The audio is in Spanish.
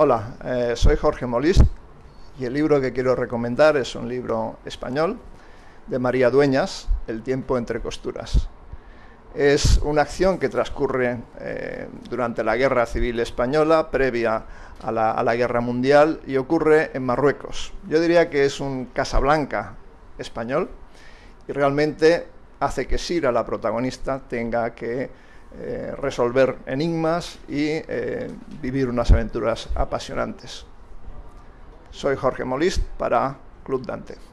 Hola, eh, soy Jorge Molist y el libro que quiero recomendar es un libro español de María Dueñas, El tiempo entre costuras. Es una acción que transcurre eh, durante la Guerra Civil Española, previa a la, a la, Guerra Mundial, y ocurre en Marruecos. Yo diría que es un Casablanca español y realmente hace que Sira, la protagonista, tenga que eh, resolver enigmas y eh, vivir unas aventuras apasionantes. Soy Jorge Molist para Club Dante.